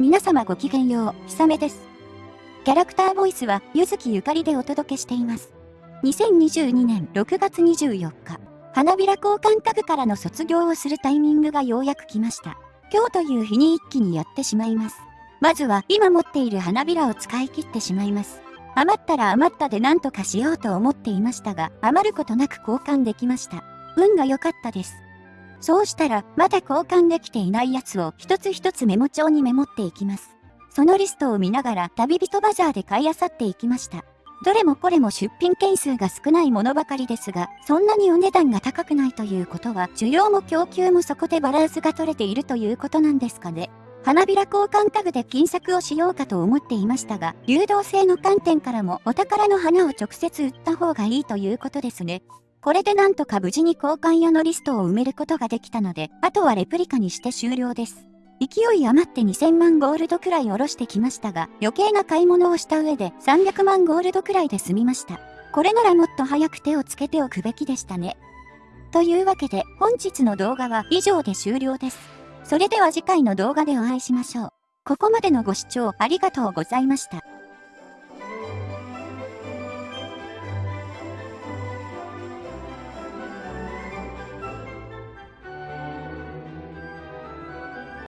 皆様ごきげんよう、ひさめです。キャラクターボイスは、ゆずきゆかりでお届けしています。2022年6月24日、花びら交換タグからの卒業をするタイミングがようやく来ました。今日という日に一気にやってしまいます。まずは、今持っている花びらを使い切ってしまいます。余ったら余ったで何とかしようと思っていましたが、余ることなく交換できました。運が良かったです。そうしたら、まだ交換できていないやつを一つ一つメモ帳にメモっていきます。そのリストを見ながら旅人バザーで買い漁っていきました。どれもこれも出品件数が少ないものばかりですが、そんなにお値段が高くないということは、需要も供給もそこでバランスが取れているということなんですかね。花びら交換タグで金策をしようかと思っていましたが、流動性の観点からもお宝の花を直接売った方がいいということですね。これでなんとか無事に交換屋のリストを埋めることができたので、あとはレプリカにして終了です。勢い余って2000万ゴールドくらい下ろしてきましたが、余計な買い物をした上で300万ゴールドくらいで済みました。これならもっと早く手をつけておくべきでしたね。というわけで、本日の動画は以上で終了です。それでは次回の動画でお会いしましょう。ここまでのご視聴ありがとうございました。